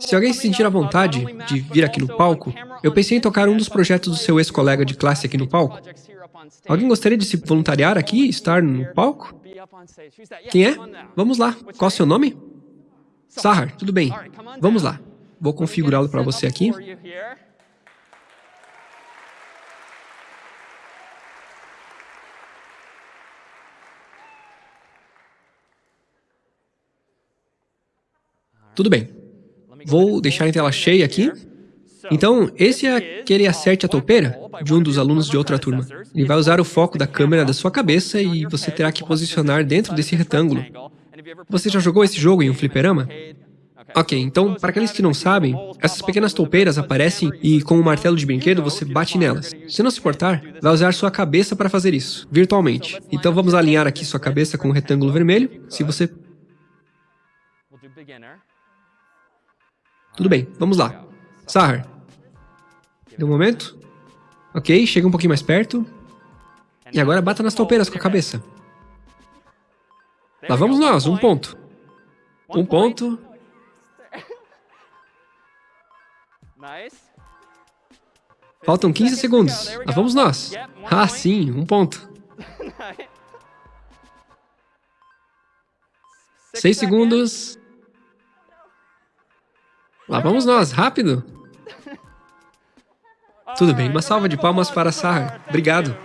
Se alguém se sentir à vontade de vir aqui no palco, eu pensei em tocar um dos projetos do seu ex-colega de classe aqui no palco. Alguém gostaria de se voluntariar aqui e estar no palco? Quem é? Vamos lá. Qual é o seu nome? Sahar, tudo bem. Vamos lá. Vou configurá-lo para você aqui. Tudo bem. Vou deixar em tela cheia aqui. Então, esse é aquele acerte a toupeira de um dos alunos de outra turma. Ele vai usar o foco da câmera da sua cabeça e você terá que posicionar dentro desse retângulo. Você já jogou esse jogo em um fliperama? Ok, então, para aqueles que não sabem, essas pequenas toupeiras aparecem e com o um martelo de brinquedo você bate nelas. Se não se importar, vai usar sua cabeça para fazer isso, virtualmente. Então vamos alinhar aqui sua cabeça com o retângulo vermelho. Se você tudo bem, vamos lá. Sahar. Deu um momento? Ok, chega um pouquinho mais perto. E agora bata nas toupeiras com a cabeça. Lá vamos nós, um ponto. Um ponto. Faltam 15 segundos. Lá vamos nós. Ah, sim, um ponto. Seis segundos. Lá vamos nós, rápido! Tudo bem, uma salva de palmas para Sahar. Obrigado.